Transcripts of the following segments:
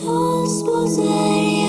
Transposei.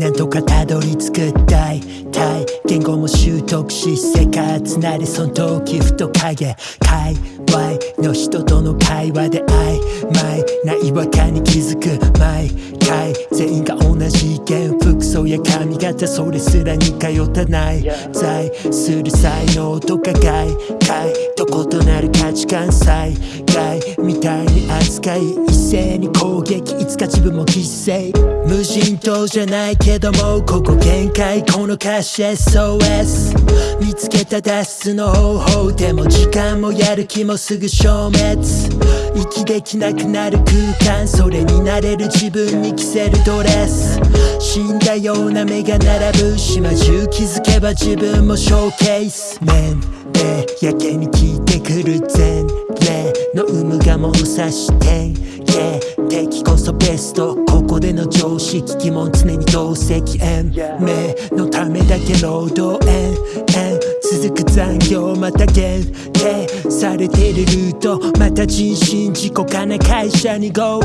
なんとかたどり着くたいたい言語も習得し生活なりその時ふと影界隈の人との会話で曖昧な違和感に気づく毎回全員が同じ意見服装や髪型それすらに通ったない在する才能とか外界異なる価値観災害みたいに扱い一斉に攻撃いつか自分も犠牲。無人島じゃないけどもここ限界この歌詞 SOS 見つけた脱出の方法でも時間もやる気もすぐ消滅。息できなくなる空間それになれる自分に着せるドレス。死んだような目が並ぶ島中気づけば自分もショーケース。年齢やけに効いてくる前例の有無が物差して。Yeah 敵こそベスト。ここでの常識疑問常に同席。延命のためだけ労働。延々続く残業また限。定されてるルート。また人身事故かな会社に GO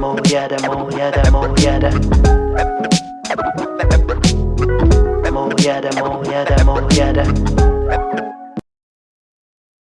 mo yeah, mo yada mo yeah, mo yeah, mo yada mo yada